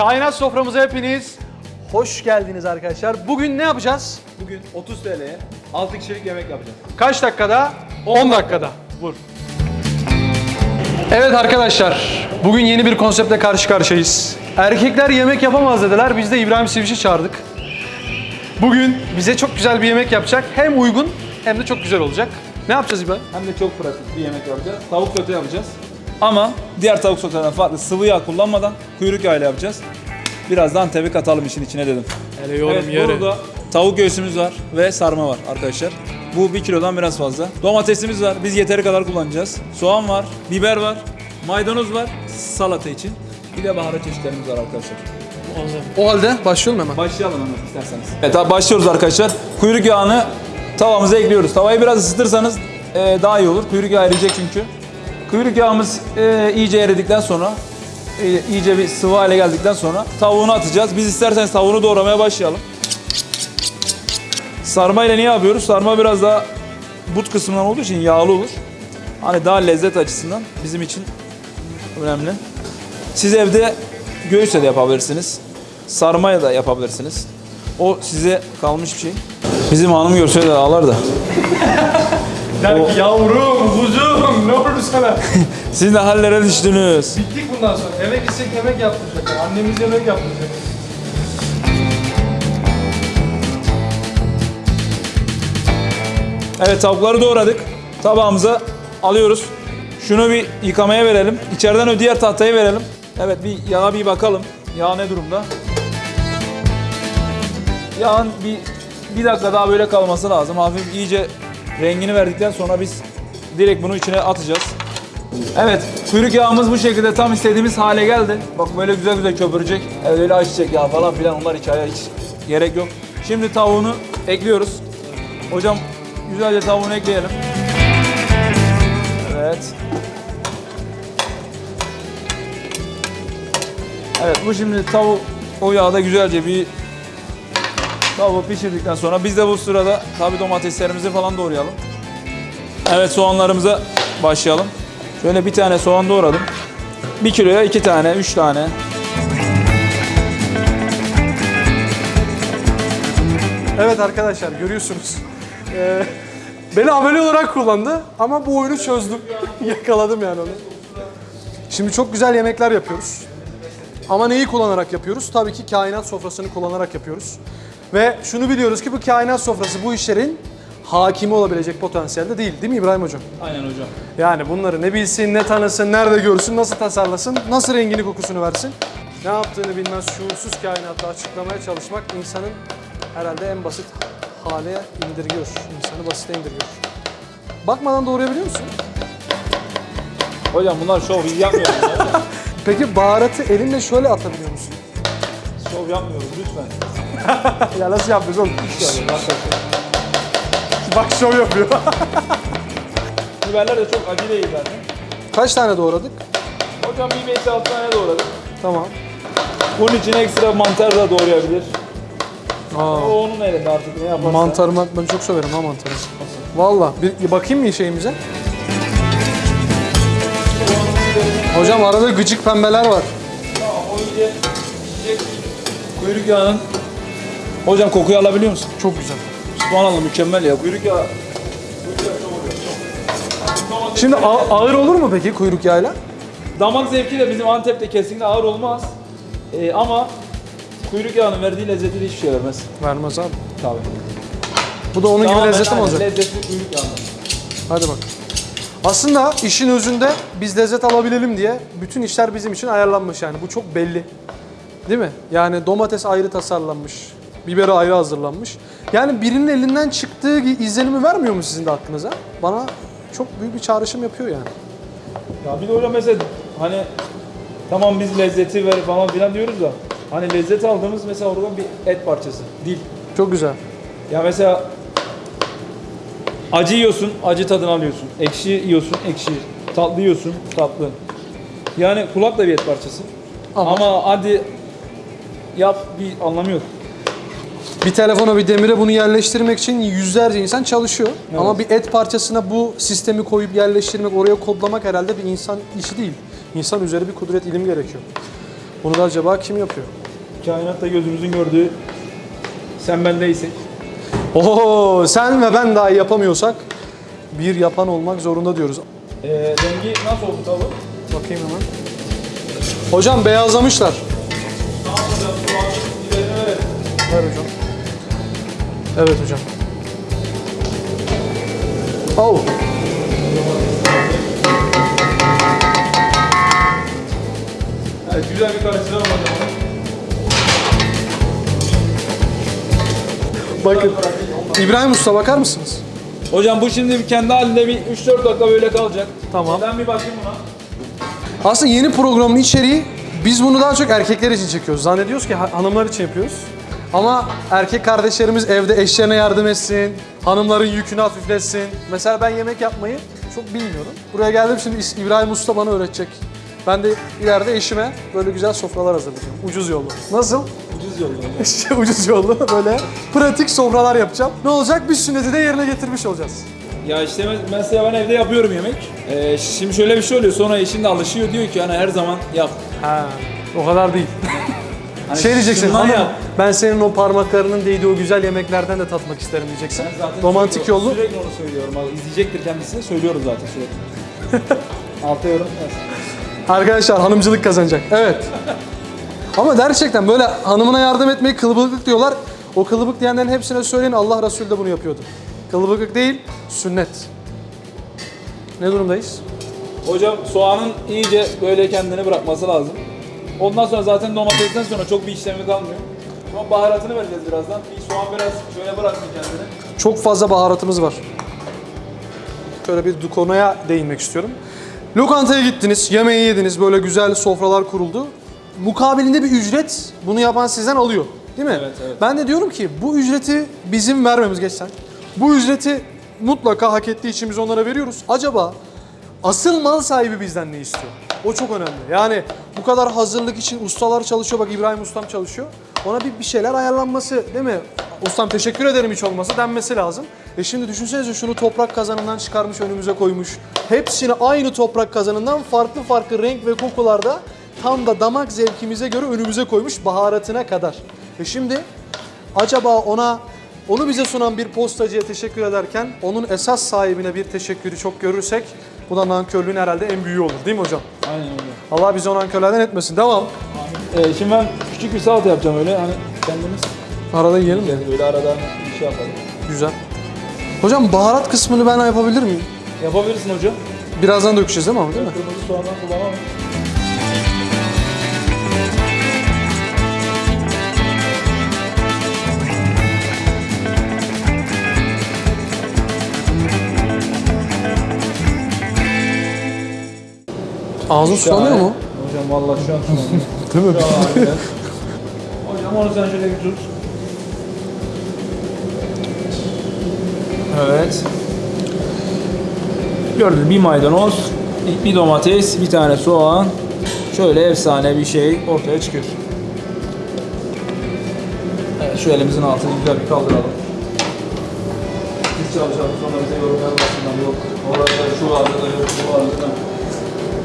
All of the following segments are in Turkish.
Kainat soframıza hepiniz hoş geldiniz arkadaşlar. Bugün ne yapacağız? Bugün 30 TL'ye 6 kişilik yemek yapacağız. Kaç dakikada? 10 dakikada. Vur. Evet arkadaşlar, bugün yeni bir konseptle karşı karşıyayız. Erkekler yemek yapamaz dediler, biz de İbrahim Siviş'i çağırdık. Bugün bize çok güzel bir yemek yapacak. Hem uygun hem de çok güzel olacak. Ne yapacağız İbrahim? Hem de çok pratik bir yemek yapacağız. Tavuk sote yapacağız. Ama diğer tavuk soteden farklı sıvı yağ kullanmadan kuyruk yağıyla yapacağız. Biraz da Antep'i katalım işin içine dedim. Hele evet, burada tavuk göğsümüz var ve sarma var arkadaşlar. Bu 1 kilodan biraz fazla. Domatesimiz var. Biz yeteri kadar kullanacağız. Soğan var, biber var, maydanoz var salata için. Bir de baharat çeşitlerimiz var arkadaşlar. O halde başlayalım hemen. Başlayalım hemen isterseniz. Evet abi başlıyoruz arkadaşlar. Kuyruk yağını tavamıza ekliyoruz. Tavayı biraz ısıtırsanız e, daha iyi olur. Kuyruk yağı eriyecek çünkü. Kuyruk yağımız e, iyice eridikten sonra e, iyice bir sıvı hale geldikten sonra tavuğunu atacağız. Biz isterseniz tavuğunu doğramaya başlayalım. Sarma ile ne yapıyoruz? Sarma biraz daha but kısmından olduğu için yağlı olur. Hani daha lezzet açısından bizim için önemli. Siz evde göğüsle de yapabilirsiniz. Sarmaya da yapabilirsiniz. O size kalmış bir şey. Bizim hanım görseydi ağlar da. Der ki yavrum, kuzum ne oldu sana? Siz ne hallere düştünüz. Bittik bundan sonra. Eve gitsek yemek yaptıracak. Annemiz yemek yaptıracak. Evet tavukları doğradık. Tabağımıza alıyoruz. Şunu bir yıkamaya verelim. İçeriden o diğer tahtayı verelim. Evet bir yağa bir bakalım. Yağ ne durumda? Yağın bir, bir dakika daha böyle kalması lazım. Hafif iyice rengini verdikten sonra biz direkt bunu içine atacağız. Evet, kuyruk yağımız bu şekilde tam istediğimiz hale geldi. Bak böyle güzel güzel köpürecek. Evet, öyle ayçiçek yağı falan filan onlar hikaye hiç gerek yok. Şimdi tavuğunu ekliyoruz. Hocam güzelce tavuğunu ekleyelim. Evet. Evet bu şimdi tavuk o yağda güzelce bir tavuğu pişirdikten sonra biz de bu sırada tabi domateslerimizi falan doğrayalım. Evet soğanlarımıza başlayalım. Şöyle bir tane soğan doğradım. Bir kiloya iki tane, üç tane. Evet arkadaşlar görüyorsunuz. Ee, beni ameli olarak kullandı ama bu oyunu çözdüm. Yakaladım yani onu. Şimdi çok güzel yemekler yapıyoruz. Ama neyi kullanarak yapıyoruz? Tabii ki kainat sofrasını kullanarak yapıyoruz. Ve şunu biliyoruz ki bu kainat sofrası bu işlerin hakimi olabilecek potansiyelde değil. Değil mi İbrahim Hocam? Aynen hocam. Yani bunları ne bilsin, ne tanısın, nerede görsün, nasıl tasarlasın, nasıl rengini kokusunu versin. Ne yaptığını bilmez şuursuz kainatta açıklamaya çalışmak insanın herhalde en basit hale indirgiyor. İnsanı basite indirgiyor. Bakmadan doğrayabiliyor musun? Hocam bunlar şov biz yapmıyoruz. ya. Peki baharatı elinle şöyle atabiliyor musun? şov yapmıyoruz lütfen. Ya nasıl yapıyoruz oğlum? Bak şov yapıyor. Biberler de çok acı değil zaten. Kaç tane doğradık? Hocam bir 5-6 tane doğradık. Tamam. Bunun için ekstra mantar da doğrayabilir. Aa, O onun elinde artık ne yaparsa. mantarı ben çok severim ha mantarı. Valla bir bakayım mı şeyimize? Hocam arada gıcık pembeler var. Tamam, o iyice. Kuyruk yağının. Hocam kokuyu alabiliyor musun? Çok güzel. Subhanallah mükemmel ya. Kuyruk yağı. Şimdi a- ağır olur mu peki kuyruk yağıyla? Damak zevki de bizim Antep'te kesinlikle ağır olmaz. Ee, ama kuyruk yağının verdiği lezzeti de hiçbir şey vermez. Vermez abi. Tabii. Bu da onun gibi Tamamen lezzeti mi aynen olacak? Lezzetli kuyruk yağından. Hadi bak. Aslında işin özünde biz lezzet alabilelim diye bütün işler bizim için ayarlanmış yani. Bu çok belli. Değil mi? Yani domates ayrı tasarlanmış. Biberi ayrı hazırlanmış. Yani birinin elinden çıktığı izlenimi vermiyor mu sizin de aklınıza? Bana çok büyük bir çağrışım yapıyor yani. Ya bir de hocam mesela hani tamam biz lezzeti ver falan filan diyoruz da hani lezzet aldığımız mesela oradan bir et parçası. Dil. Çok güzel. Ya mesela acı yiyorsun, acı tadını alıyorsun. Ekşi yiyorsun, ekşi. Tatlı yiyorsun, tatlı. Yani kulak da bir et parçası. Ama- Ama, hadi yap bir anlamı yok. Bir telefona bir demire bunu yerleştirmek için yüzlerce insan çalışıyor. Ama bir et parçasına bu sistemi koyup yerleştirmek, oraya kodlamak herhalde bir insan işi değil. İnsan üzeri bir kudret ilim gerekiyor. Bunu da acaba kim yapıyor? Kainatta gözümüzün gördüğü sen ben değilsek. Oo, sen ve ben dahi yapamıyorsak bir yapan olmak zorunda diyoruz. Ee, rengi nasıl oldu tavuğun? Bakayım hemen. Hocam beyazlamışlar. Üzerine verelim. Ver hocam. Evet hocam. Oh. Evet, güzel bir hocam. Bakın. İbrahim Usta bakar mısınız? Hocam bu şimdi kendi halinde bir 3-4 dakika böyle kalacak. Tamam. Ben bir bakayım buna. Aslında yeni programın içeriği biz bunu daha çok erkekler için çekiyoruz. Zannediyoruz ki ha- hanımlar için yapıyoruz. Ama erkek kardeşlerimiz evde eşlerine yardım etsin, hanımların yükünü hafifletsin. Mesela ben yemek yapmayı çok bilmiyorum. Buraya geldim şimdi İbrahim Usta bana öğretecek. Ben de ileride eşime böyle güzel sofralar hazırlayacağım. Ucuz yollu. Nasıl? Ucuz yolda. İşte ucuz yollu böyle pratik sofralar yapacağım. Ne olacak? Bir sünneti de yerine getirmiş olacağız. Ya işte mes- mesela ben evde yapıyorum yemek. Ee, şimdi şöyle bir şey oluyor. Sonra eşim de alışıyor diyor ki hani her zaman yap. Ha, o kadar değil. Hani şey diyeceksin, hanım yap. ben senin o parmaklarının değdiği o güzel yemeklerden de tatmak isterim diyeceksin. Ben zaten Romantik sürekli- yollu. Sürekli onu söylüyorum. Abi, izleyecektir kendisi. Söylüyorum zaten sürekli. Alta yorum. Arkadaşlar hanımcılık kazanacak. Evet. Ama gerçekten böyle hanımına yardım etmeyi kılıbıklık diyorlar. O kılıbık diyenlerin hepsine söyleyin Allah Resulü de bunu yapıyordu. Kılıbıklık değil, sünnet. Ne durumdayız? Hocam soğanın iyice böyle kendini bırakması lazım. Ondan sonra zaten domatesten sonra çok bir işlemi kalmıyor. Ama baharatını vereceğiz birazdan. Bir soğan biraz şöyle bıraksın kendini. Çok fazla baharatımız var. Şöyle bir konuya değinmek istiyorum. Lokantaya gittiniz, yemeği yediniz, böyle güzel sofralar kuruldu. Mukabilinde bir ücret bunu yapan sizden alıyor. Değil mi? Evet, evet. Ben de diyorum ki bu ücreti bizim vermemiz geçsen. Bu ücreti mutlaka hak ettiği için biz onlara veriyoruz. Acaba asıl mal sahibi bizden ne istiyor? O çok önemli. Yani bu kadar hazırlık için ustalar çalışıyor. Bak İbrahim Ustam çalışıyor. Ona bir, bir şeyler ayarlanması değil mi? Ustam teşekkür ederim hiç olmasa denmesi lazım. E şimdi düşünsenize şunu toprak kazanından çıkarmış önümüze koymuş. Hepsini aynı toprak kazanından farklı farklı renk ve kokularda tam da damak zevkimize göre önümüze koymuş baharatına kadar. E şimdi acaba ona onu bize sunan bir postacıya teşekkür ederken onun esas sahibine bir teşekkürü çok görürsek bu da nankörlüğün herhalde en büyüğü olur değil mi hocam? Aynen öyle. Allah bizi o nankörlerden etmesin. Devam. Ee, şimdi ben küçük bir salata yapacağım öyle hani kendimiz Arada yiyelim yani böyle arada bir şey yapalım. Güzel. Hocam baharat kısmını ben yapabilir miyim? Yapabilirsin hocam. Birazdan dökeceğiz değil mi ama değil mi? Kırmızı soğandan kullanamam. Ağzın sulanıyor mu? Hocam vallahi şu an sulanıyor. Değil mi? Hocam onu sen şöyle bir tut. Evet. Gördün bir maydanoz, bir domates, bir tane soğan. Şöyle efsane bir şey ortaya çıkıyor. Evet, şu elimizin altını güzel bir kaldıralım. Biz çalışalım sonra bize yorum yapmasınlar. Yok orada şu vardı da yok bu vardı da.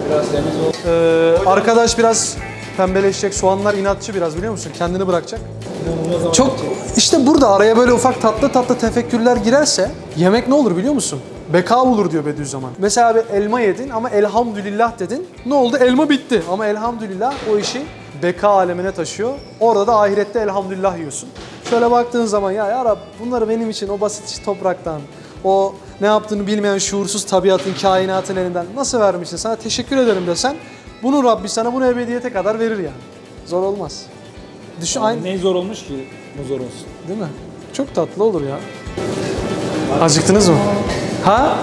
Biraz temiz ol. Ee, arkadaş biraz pembeleşecek. Soğanlar inatçı biraz biliyor musun? Kendini bırakacak. Çok işte burada araya böyle ufak tatlı tatlı tefekkürler girerse yemek ne olur biliyor musun? Beka olur diyor Bediüzzaman. Mesela bir elma yedin ama elhamdülillah dedin. Ne oldu? Elma bitti. Ama elhamdülillah o işi beka alemine taşıyor. Orada da ahirette elhamdülillah yiyorsun. Şöyle baktığın zaman ya ya Rab bunları benim için o basit topraktan, o ne yaptığını bilmeyen şuursuz tabiatın, kainatın elinden nasıl vermişsin? Sana teşekkür ederim desen bunu Rabbi sana bunu ebediyete kadar verir yani. Zor olmaz. Düşün aynı. Ne zor olmuş ki bu zor olsun. Değil mi? Çok tatlı olur ya. Acıktınız mı? Ha?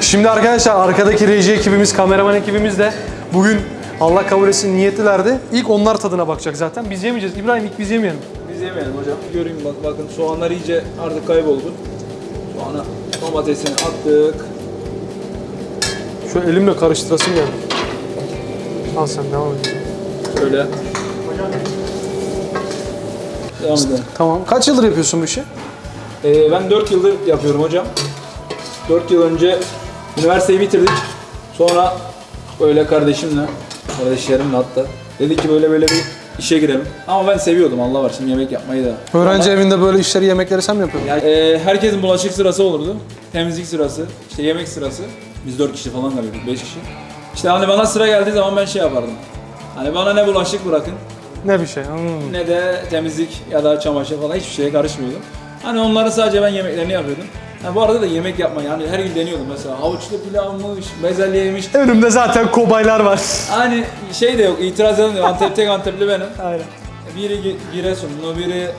Şimdi arkadaşlar arkadaki reji ekibimiz, kameraman ekibimiz de bugün Allah kabul etsin niyetlilerdi. İlk onlar tadına bakacak zaten. Biz yemeyeceğiz. İbrahim ilk biz yemeyelim. Biz yemeyelim hocam. Göreyim bak bakın soğanlar iyice artık kayboldu. Soğana domatesini attık. Şu elimle karıştırasım geldi. Al sen devam et. Şöyle. Devam edelim. Tamam. Kaç yıldır yapıyorsun bu işi? Ee, ben 4 yıldır yapıyorum hocam. 4 yıl önce üniversiteyi bitirdik. Sonra böyle kardeşimle, kardeşlerimle hatta Dedi ki böyle böyle bir işe girelim. Ama ben seviyordum Allah var şimdi yemek yapmayı da. Öğrenci evinde böyle işleri, yemekleri sen mi yapıyordun? Yani, e, herkesin bulaşık sırası olurdu. Temizlik sırası, işte yemek sırası. Biz 4 kişi falan kalıyorduk, 5 kişi. İşte hani bana sıra geldiği zaman ben şey yapardım. Hani bana ne bulaşık bırakın, Ne bir şey. Hmm. ne de temizlik ya da çamaşır falan hiçbir şeye karışmıyordum. Hani onları sadece ben yemeklerini yapıyordum. Ha, bu arada da yemek yapmayı yani her gün deniyordum mesela havuçlu pilavmış, bezelyeymiş. Önümde zaten kobaylar var. Hani şey de yok, itiraz eden de yok. Antep tek Antepli benim. Aynen. Biri Gi- Giresunlu, biri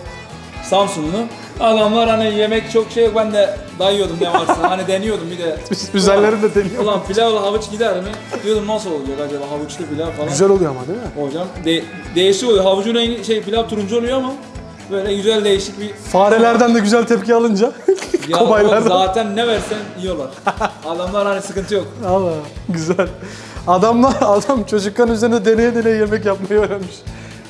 Samsunlu. Adamlar hani yemek çok şey yok ben de dayıyordum ne varsa. hani deniyordum bir de. Üzerlerini de deniyor. Ulan pilavla havuç gider mi? Diyordum nasıl olacak acaba havuçlu pilav falan. Güzel oluyor ama değil mi? Hocam de- değişik oluyor. Havucun rengi şey pilav turuncu oluyor ama böyle güzel değişik bir Farelerden de güzel tepki alınca. ya Kobaylardan. zaten ne versen yiyorlar. Adamlar hani sıkıntı yok. Allah güzel. Adamlar adam çocukken üzerine deneye deneye yemek yapmayı öğrenmiş.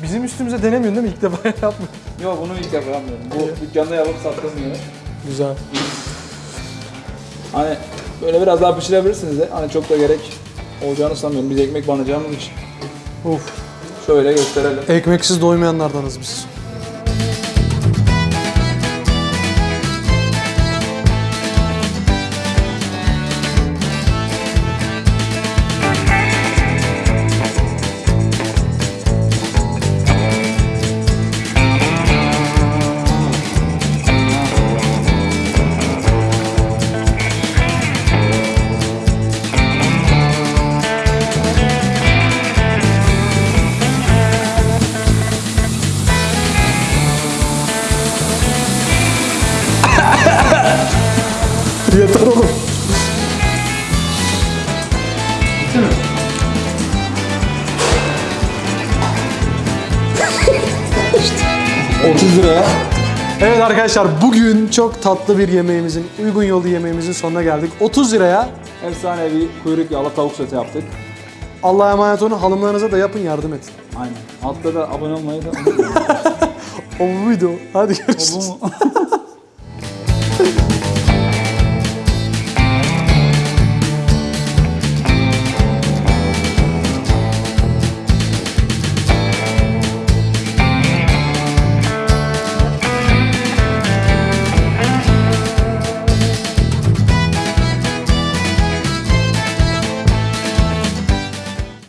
Bizim üstümüze denemiyorsun değil mi? İlk defa yapmıyor. Yok bunu ilk defa yapmıyorum. Bu dükkanda yapıp sattığım yere. Güzel. Hani böyle biraz daha pişirebilirsiniz de hani çok da gerek olacağını sanmıyorum. Biz ekmek banacağımız için. Uf. Şöyle gösterelim. Ekmeksiz doymayanlardanız biz. 30 liraya. Evet arkadaşlar bugün çok tatlı bir yemeğimizin, uygun yolu yemeğimizin sonuna geldik. 30 liraya Efsanevi kuyruk yağlı tavuk sote yaptık. Allah'a emanet olun. Hanımlarınıza da yapın yardım edin. Aynen. Altta da abone olmayı da unutmayın. O bu video. Hadi görüşürüz. Bu mu?